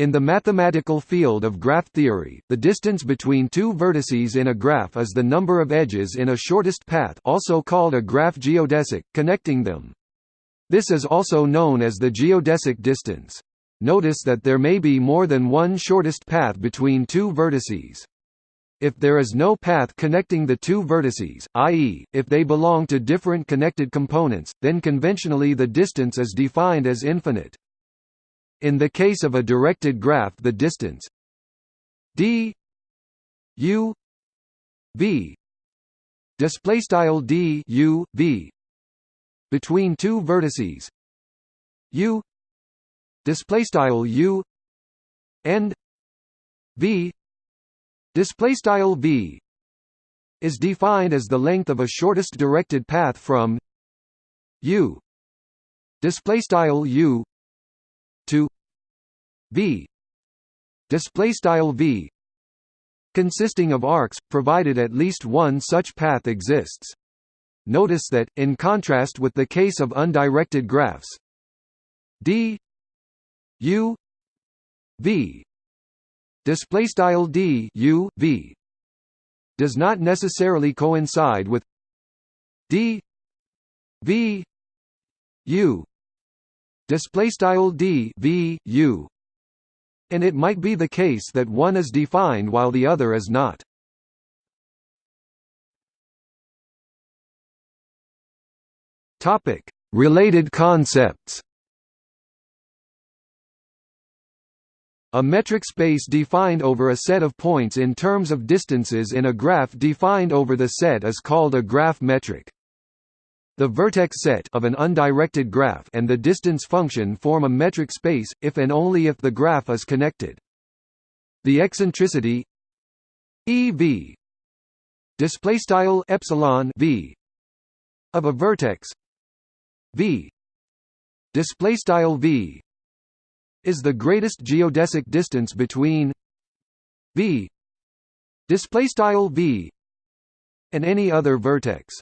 In the mathematical field of graph theory, the distance between two vertices in a graph is the number of edges in a shortest path also called a graph geodesic, connecting them. This is also known as the geodesic distance. Notice that there may be more than one shortest path between two vertices. If there is no path connecting the two vertices, i.e., if they belong to different connected components, then conventionally the distance is defined as infinite. In the case of a directed graph the distance d u v display style d u v between two vertices u display style u and v display style v is defined as the length of a shortest directed path from u display style u v. Display style v. Consisting of arcs provided at least one such path exists. Notice that in contrast with the case of undirected graphs d u v. Display style d u v. Does not necessarily coincide with d v u. Display style d v u and it might be the case that one is defined while the other is not. Topic. Related concepts. A metric space defined over a set of points in terms of distances in a graph defined over the set is called a graph metric. The vertex set of an undirected graph and the distance function form a metric space, if and only if the graph is connected. The eccentricity EV display style epsilon v of a vertex v display style v is the greatest geodesic distance between v display style v and any other vertex.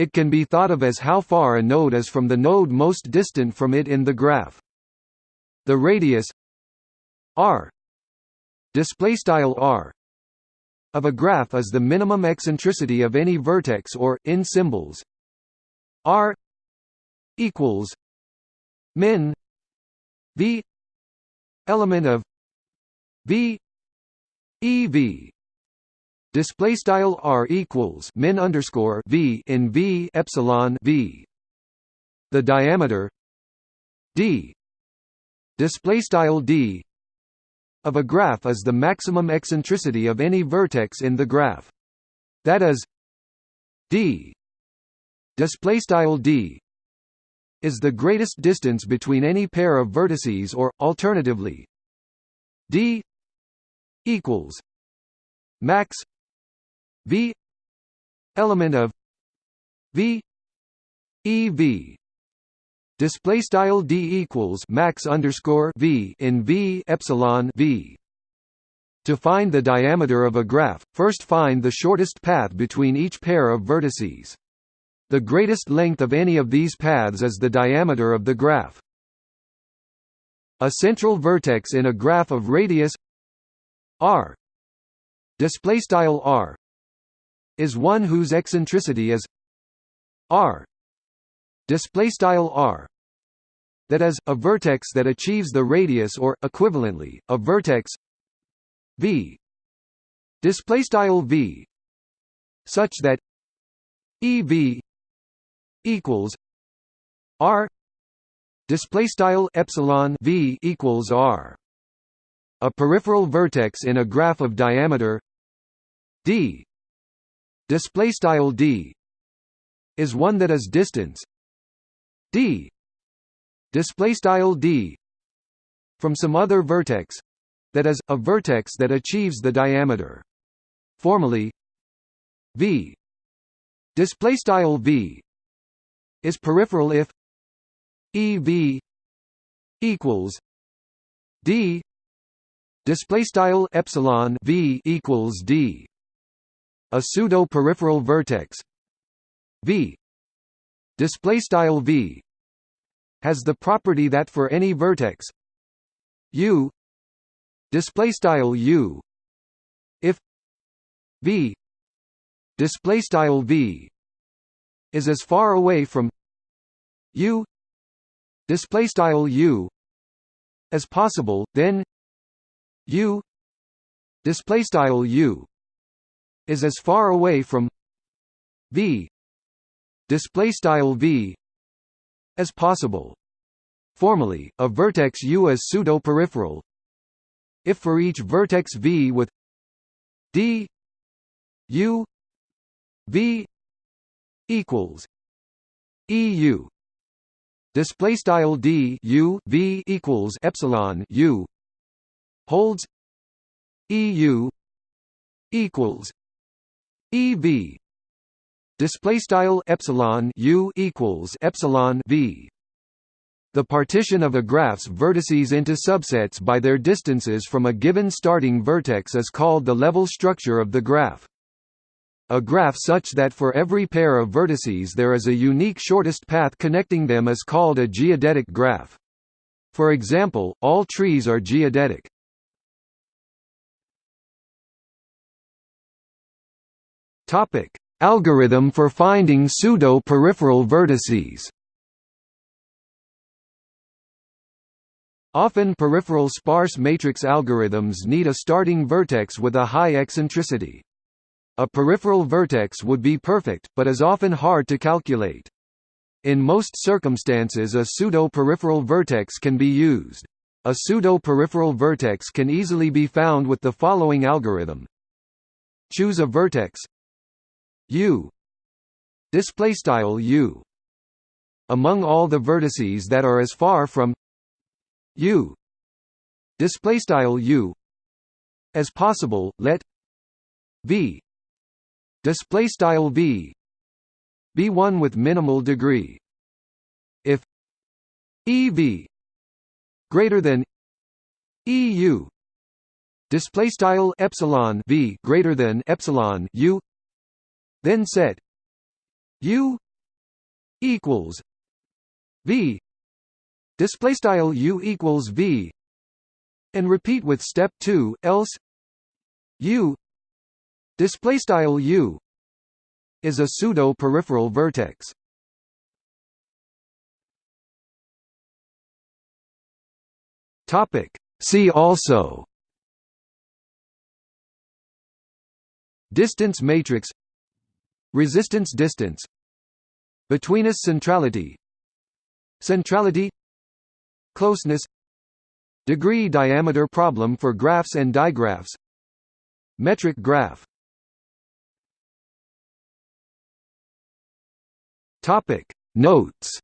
It can be thought of as how far a node is from the node most distant from it in the graph. The radius r r of a graph is the minimum eccentricity of any vertex or in symbols r equals min v element of v ev display style r equals min underscore v in v epsilon v. The diameter d. Display style d of a graph is the maximum eccentricity of any vertex in the graph. That is d. Display style d is the greatest distance between any pair of vertices or, alternatively, d equals max v element of v ev display style d equals max underscore v in v epsilon v. To find the diameter of a graph first find the shortest path between each pair of vertices. The greatest length of any of these paths is the diameter of the graph. A central vertex in a graph of radius r. Display style r is one whose eccentricity is r. Display style r. That is a vertex that achieves the radius or equivalently a vertex v. Display style v. Such that ev equals R. Display style epsilon V equals R. A peripheral vertex in a graph of diameter d display style d is one that is distance d. Display style d from some other vertex that is a vertex that achieves the diameter. Formally v. Display style v is peripheral if EV equals D. Display style epsilon V equals D a pseudo peripheral vertex. V. Display style V has the property that for any vertex U display style u if v display style v is as far away from u display style u as possible then u display style u is as far away from v display style v as possible. Formally a vertex u is pseudo-peripheral. If for each vertex v with d u v equals eu display style d u v equals epsilon u holds eu equals ev display style epsilon u equals epsilon v the partition of a graph's vertices into subsets by their distances from a given starting vertex is called the level structure of the graph a graph such that for every pair of vertices there is a unique shortest path connecting them is called a geodetic graph. For example, all trees are geodetic. Topic: Algorithm for finding pseudo-peripheral vertices. Often peripheral sparse matrix algorithms need a starting vertex with a high eccentricity. A peripheral vertex would be perfect, but is often hard to calculate. In most circumstances a pseudo-peripheral vertex can be used. A pseudo-peripheral vertex can easily be found with the following algorithm. Choose a vertex u display style u among all the vertices that are as far from u display style u as possible let v. Display style v. Be one with minimal degree. If ev greater than eu display style epsilon v greater than epsilon u then set u equals v. Display style u equals v. And repeat with step 2 else u. Display style U is a pseudo peripheral vertex. Topic. See also. Distance matrix Resistance distance Betweenness centrality Centrality Closeness Degree diameter problem for graphs and digraphs Metric graph. Topic. Notes